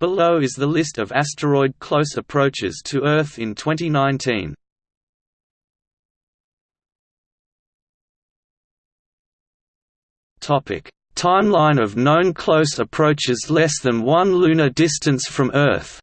Below is the list of asteroid close approaches to Earth in 2019. Topic: Timeline of known close approaches less than 1 lunar distance from Earth.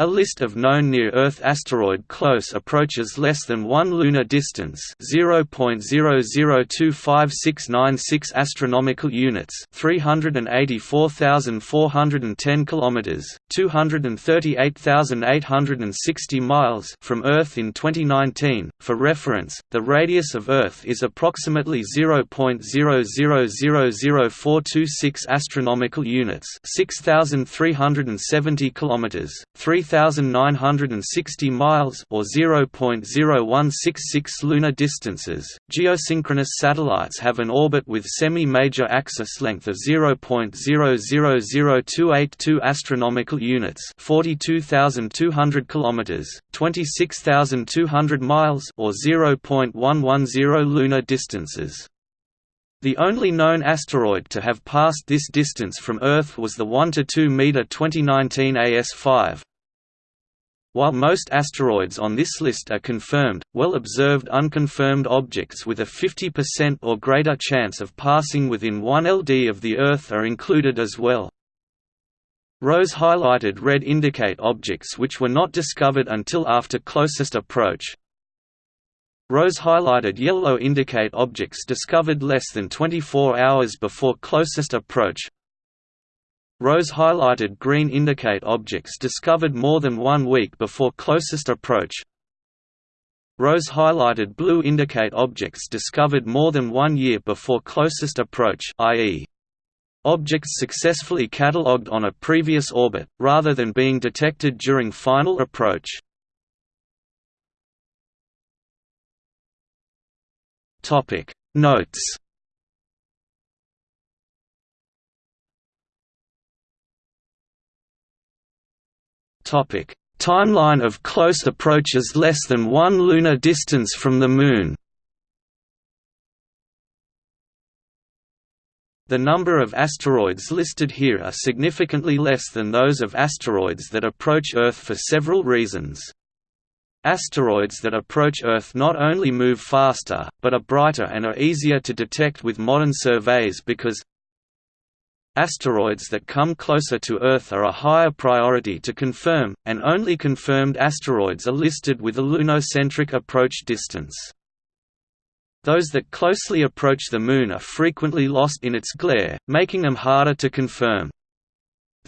A list of known near-Earth asteroid close approaches less than 1 lunar distance 0.002569 astronomical units 384,410 kilometers 238,860 miles from Earth in 2019. For reference, the radius of Earth is approximately 0.0000426 astronomical units 6,370 kilometers 3 3,960 miles or 0.0166 lunar distances. Geosynchronous satellites have an orbit with semi-major axis length of 0.000282 astronomical units, 42,200 kilometers, 26,200 miles or 0.110 lunar distances. The only known asteroid to have passed this distance from Earth was the 1 to 2 meter 2019 AS5, while most asteroids on this list are confirmed, well-observed unconfirmed objects with a 50% or greater chance of passing within 1 LD of the Earth are included as well. Rows highlighted red indicate objects which were not discovered until after closest approach. Rows highlighted yellow indicate objects discovered less than 24 hours before closest approach. Rows highlighted green indicate objects discovered more than one week before closest approach. Rows highlighted blue indicate objects discovered more than one year before closest approach i.e. objects successfully catalogued on a previous orbit, rather than being detected during final approach. Notes Topic: Timeline of close approaches less than 1 lunar distance from the Moon. The number of asteroids listed here are significantly less than those of asteroids that approach Earth for several reasons. Asteroids that approach Earth not only move faster, but are brighter and are easier to detect with modern surveys because Asteroids that come closer to Earth are a higher priority to confirm, and only confirmed asteroids are listed with a lunocentric approach distance. Those that closely approach the Moon are frequently lost in its glare, making them harder to confirm.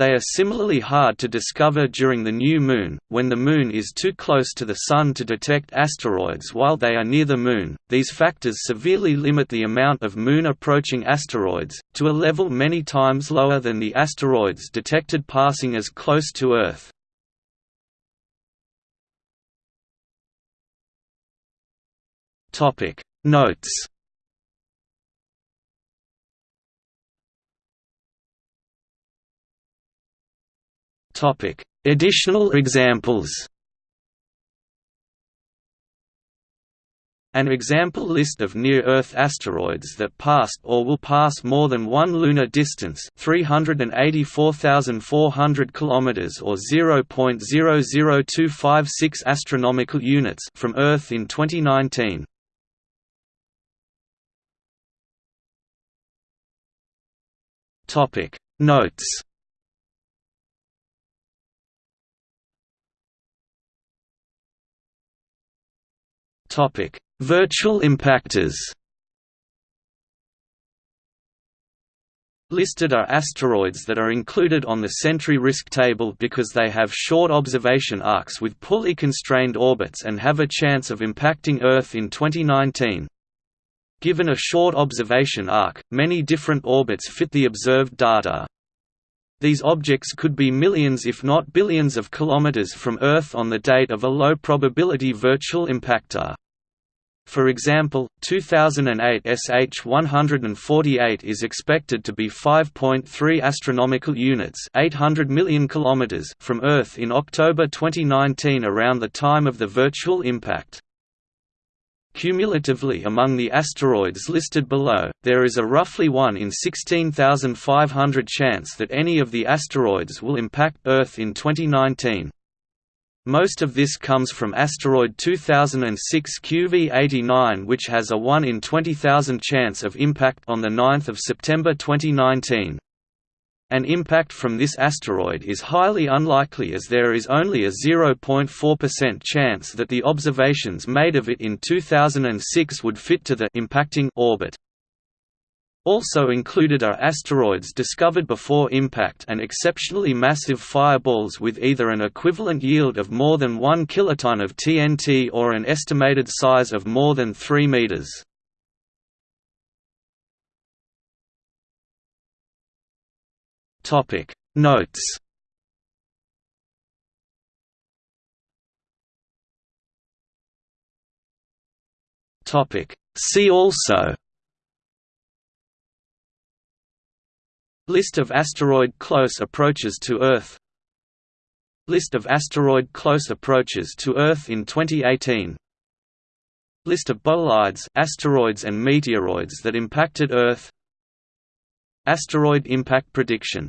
They are similarly hard to discover during the new Moon, when the Moon is too close to the Sun to detect asteroids while they are near the Moon. These factors severely limit the amount of Moon approaching asteroids, to a level many times lower than the asteroids detected passing as close to Earth. Topic Notes Topic: Additional examples. An example list of near-Earth asteroids that passed or will pass more than one lunar distance 384,400 km or 0.00256 astronomical units from Earth in 2019. Notes Topic: Virtual impactors. Listed are asteroids that are included on the Sentry risk table because they have short observation arcs with poorly constrained orbits and have a chance of impacting Earth in 2019. Given a short observation arc, many different orbits fit the observed data. These objects could be millions if not billions of kilometers from Earth on the date of a low-probability virtual impactor. For example, 2008 SH-148 is expected to be 5.3 astronomical units, 800 million kilometers from Earth in October 2019 around the time of the virtual impact. Cumulatively among the asteroids listed below, there is a roughly 1 in 16,500 chance that any of the asteroids will impact Earth in 2019. Most of this comes from asteroid 2006 QV89 which has a 1 in 20,000 chance of impact on 9 September 2019. An impact from this asteroid is highly unlikely as there is only a 0.4% chance that the observations made of it in 2006 would fit to the impacting orbit. Also included are asteroids discovered before impact and exceptionally massive fireballs with either an equivalent yield of more than 1 kiloton of TNT or an estimated size of more than 3 meters. Topic. Notes. Topic. See also. List of asteroid close approaches to Earth. List of asteroid close approaches to Earth in 2018 List of bolides asteroids and meteoroids that impacted Earth. Asteroid impact prediction